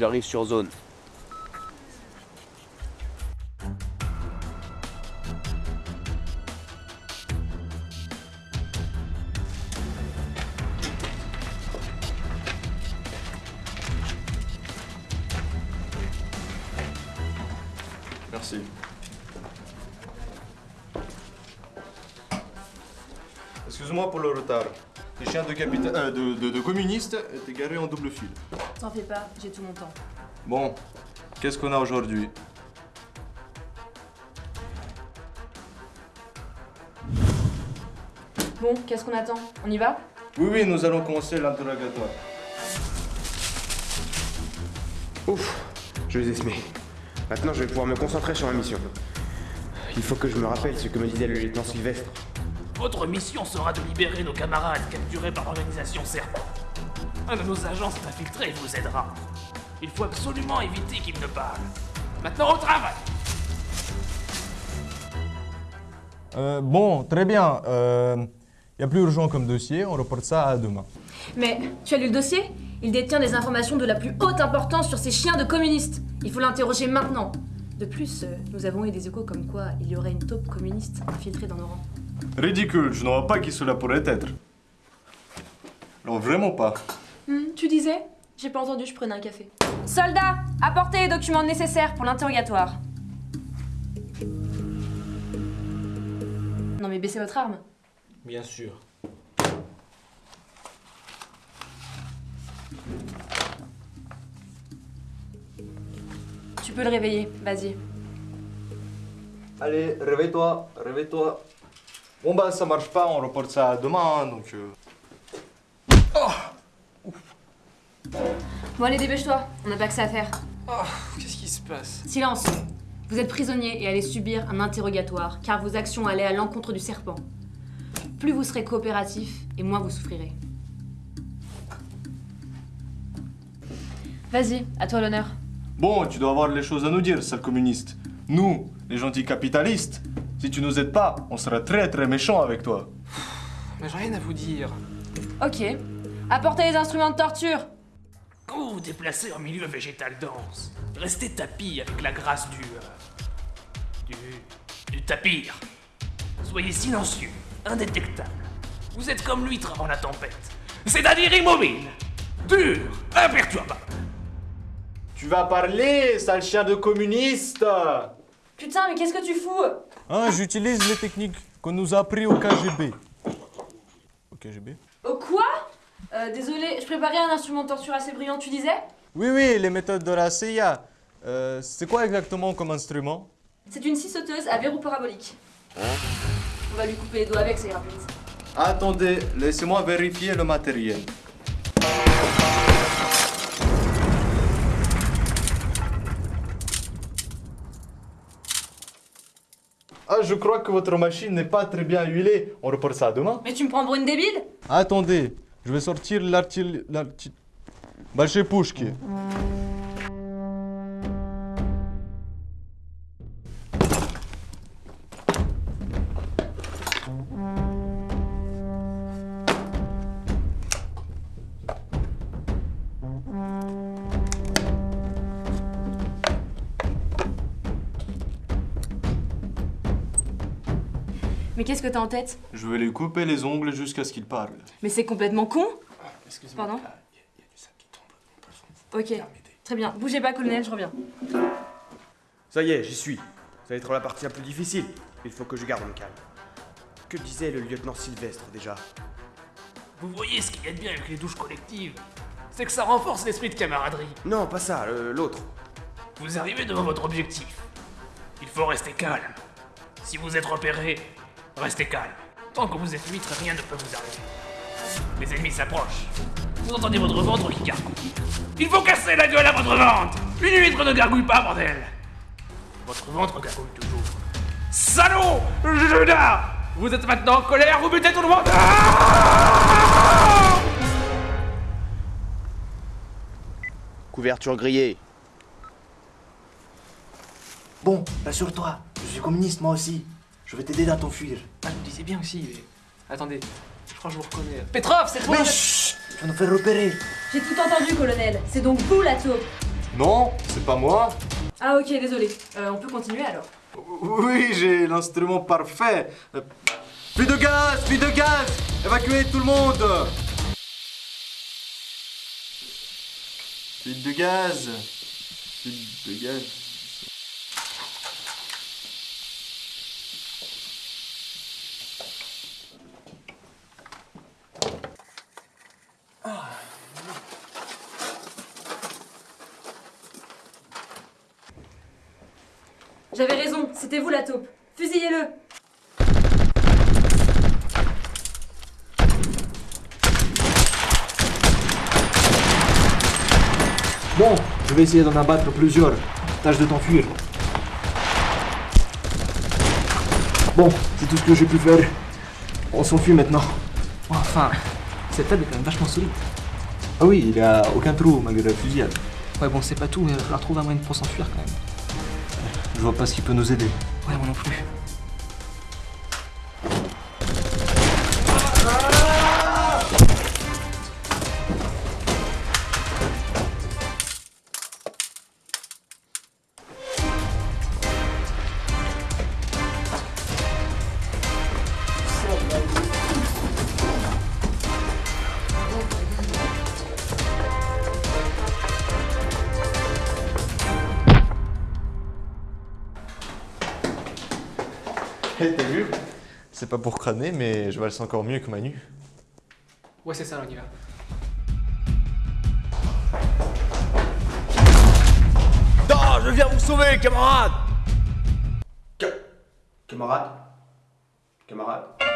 J'arrive sur zone. Merci. Excuse-moi pour le retard. Tes chiens de, capita- euh, de, de- de communistes étaient garés en double fil. T'en fais pas, j'ai tout mon temps. Bon, qu'est-ce qu'on a aujourd'hui? Bon, qu'est-ce qu'on attend? On y va? Oui, oui, nous allons commencer l'interrogatoire. Ouf, je les ai semés. Maintenant, je vais pouvoir me concentrer sur ma mission. Il faut que je me rappelle ce que me disait le lieutenant Sylvestre. Votre mission sera de libérer nos camarades capturés par l'organisation Serpent. Un de nos agents s'est infiltré et vous aidera. Il faut absolument éviter qu'il ne parle. Maintenant au travail Euh, bon, très bien. Il y a plus urgent comme dossier, on reporte ça à demain. Mais tu as lu le dossier? Il détient des informations de la plus haute importance sur ces chiens de communistes. Il faut l'interroger maintenant. De plus, euh, nous avons eu des échos comme quoi il y aurait une taupe communiste infiltrée dans nos rangs. Ridicule, je ne vois pas qui cela pourrait être. Non, vraiment pas. Hmm, tu disais J'ai pas entendu, je prenais un café. Soldats, apportez les documents nécessaires pour l'interrogatoire. Non mais baissez votre arme. Bien sûr. Tu peux le réveiller, vas-y. Allez, réveille-toi, réveille-toi. Bon bah ça marche pas, on reporte ça à demain, donc... euh, Bon allez, dépêche-toi, on n'a pas que ça à faire. Qu'est-ce qui se passe? Silence Vous êtes prisonnier et allez subir un interrogatoire, car vos actions allaient à l'encontre du serpent. Plus vous serez coopératif, et moins vous souffrirez. Vas-y, à toi l'honneur. Bon, tu dois avoir les choses à nous dire, sale communiste. Nous, les gentils capitalistes, si tu nous aides pas, on sera très très méchants avec toi. Mais j'ai rien à vous dire. Ok. Apportez les instruments de torture Quand vous vous déplacez en milieu végétal dense, restez tapis avec la grâce du... euh, du... du tapir. Soyez silencieux, indétectable. Vous êtes comme l'huître avant la tempête. C'est-à-dire immobile, dur, imperturbable. Tu vas parler, sale chien de communiste Putain, mais qu'est-ce que tu fous? Hein, j'utilise les techniques qu'on nous a appris au KGB. Au KGB Au quoi euh, Désolé, je préparais un instrument de torture assez brillant, tu disais Oui, oui, les méthodes de la CIA. Euh, c'est quoi exactement comme instrument C'est une scie sauteuse à verrou parabolique. On va lui couper les doigts avec, ça ira plus vite. Attendez, laissez-moi vérifier le matériel. Ah, je crois que votre machine n'est pas très bien huilée. On reporte ça demain. Mais tu me prends pour une débile? Attendez, je vais sortir l'artil... Bah, chez Pouchki. Mais qu'est-ce que t'as en tête? Je vais lui couper les ongles jusqu'à ce qu'il parle. Mais c'est complètement con Excusez-moi. Pardon? Ah, Il y, a- il y a du sang qui tombe. Ok, très bien. Bougez pas, colonel, je reviens. Ça y est, j'y suis. Ça va être la partie la plus difficile. Il faut que je garde mon calme. Que disait le lieutenant Sylvestre déjà? Vous voyez ce qu'il y a de bien avec les douches collectives? C'est que ça renforce l'esprit de camaraderie. Non, pas ça, le- l'autre. Vous arrivez devant votre objectif. Il faut rester calme. Si vous êtes repéré, restez calme. Tant que vous êtes huître, rien ne peut vous arriver. Les ennemis s'approchent. Vous entendez votre ventre qui gargouille. Il faut casser la gueule à votre ventre Une huître ne gargouille pas, bordel Votre ventre gargouille toujours. Salaud Judas Vous êtes maintenant en colère, vous butez tout le monde Ah Couverture grillée. Bon, rassure-toi, je suis communiste moi aussi. Je vais t'aider dans ton fuir. Ah, je me disais bien aussi, mais... Attendez, je crois que je vous reconnais. Petrov, c'est toi Mais chut Tu vas nous faire repérer. J'ai tout entendu, colonel. C'est donc vous la taupe. Non, c'est pas moi. Ah ok, désolé. Euh, on peut continuer alors. Oui, j'ai l'instrument parfait. Euh, Plus de gaz, plus de gaz Évacuez tout le monde Fuite de gaz Fuite de gaz. J'avais raison, c'était vous la taupe. Fusillez-le Bon, je vais essayer d'en abattre plusieurs. Tâche de t'enfuir. Bon, c'est tout ce que j'ai pu faire. On s'enfuit maintenant. Enfin, cette table est quand même vachement solide. Ah oui, il y a aucun trou malgré la fusillade. Ouais, bon, c'est pas tout, mais il va falloir trouver un moyen pour s'enfuir quand même. Je vois pas ce qui peut nous aider. Ouais, moi non plus. T'as vu? C'est pas pour crâner, mais je valse encore mieux que Manu. Ouais, c'est ça, on y va. Non, je viens vous sauver, camarade Camarade? Camarade?